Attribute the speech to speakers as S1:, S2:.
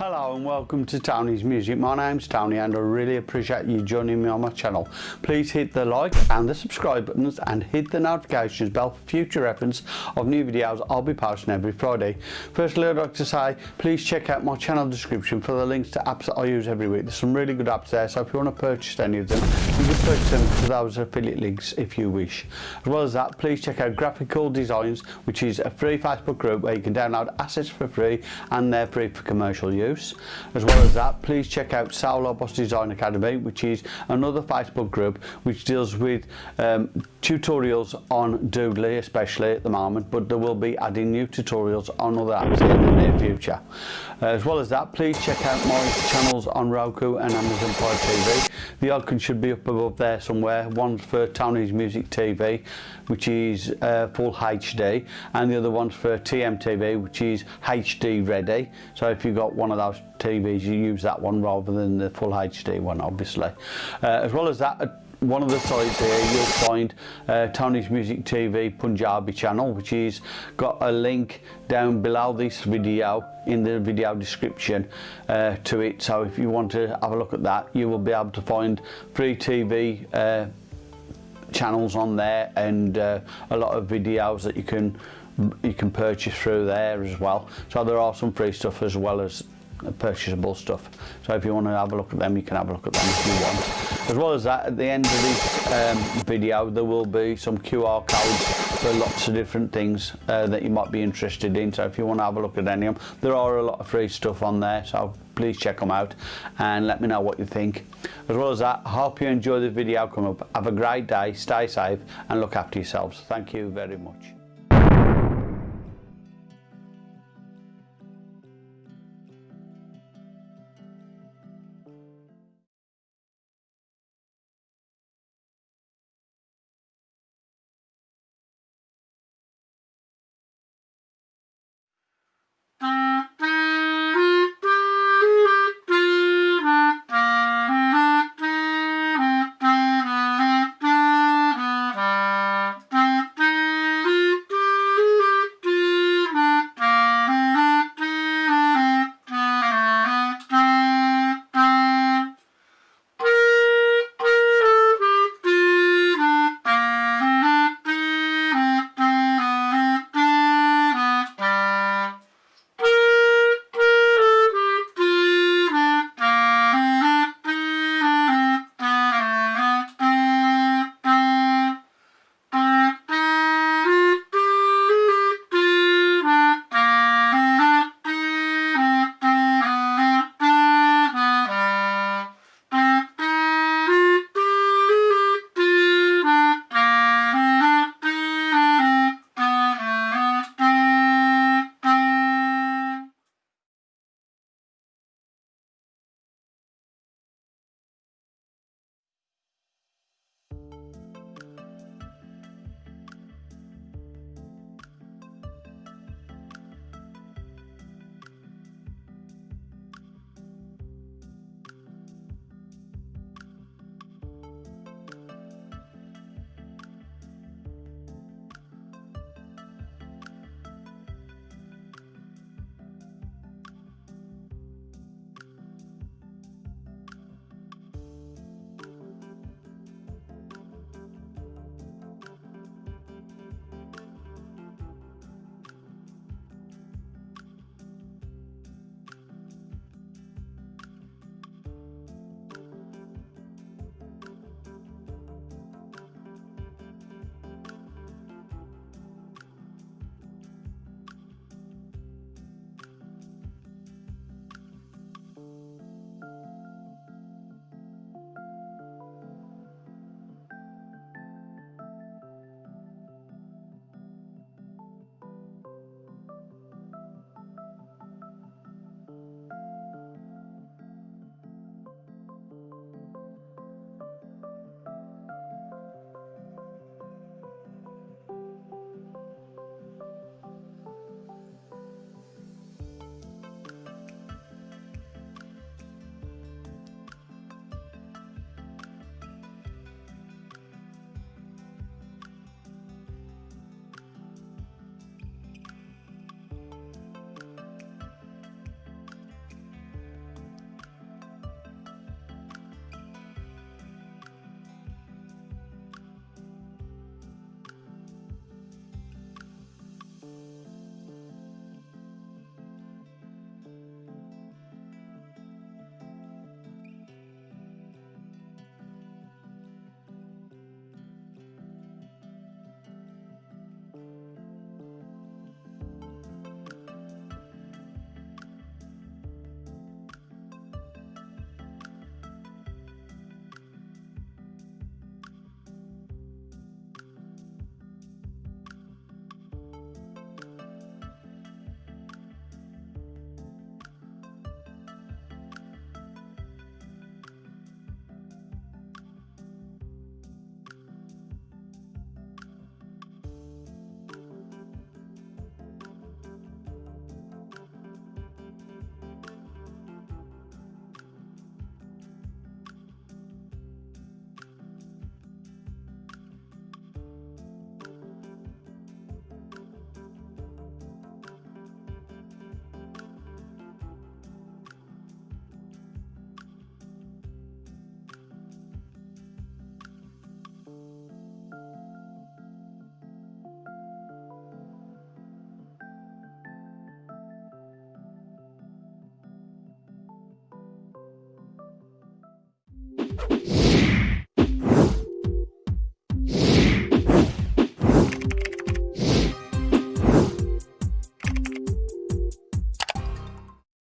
S1: Hello and welcome to Tony's Music. My name's Tony and I really appreciate you joining me on my channel. Please hit the like and the subscribe buttons and hit the notifications bell for future reference of new videos I'll be posting every Friday. Firstly I'd like to say please check out my channel description for the links to apps that I use every week. There's some really good apps there so if you want to purchase any of them you can purchase them for those affiliate links if you wish. As well as that please check out Graphical Designs which is a free Facebook group where you can download assets for free and they're free for commercial use As well as that, please check out Saulo Boss Design Academy, which is another Facebook group which deals with um, tutorials on Doodly, especially at the moment, but there will be adding new tutorials on other apps in the near future. As well as that, please check out my channels on Roku and Amazon Fire TV. The icon should be up above there somewhere. One's for Tony's Music TV, which is uh, full HD, and the other one's for TMTV, which is HD ready. So if you've got one of those TVs, you use that one rather than the full HD one, obviously. Uh, as well as that, uh, one of the sides here you'll find uh, Tony's Music TV Punjabi channel which is got a link down below this video in the video description uh, to it so if you want to have a look at that you will be able to find free TV uh, channels on there and uh, a lot of videos that you can you can purchase through there as well so there are some free stuff as well as purchasable stuff. So if you want to have a look at them you can have a look at them if you want. As well as that at the end of this um, video there will be some QR codes for lots of different things uh, that you might be interested in. So if you want to have a look at any of them there are a lot of free stuff on there so please check them out and let me know what you think. As well as that I hope you enjoy the video come up. Have a great day stay safe and look after yourselves. Thank you very much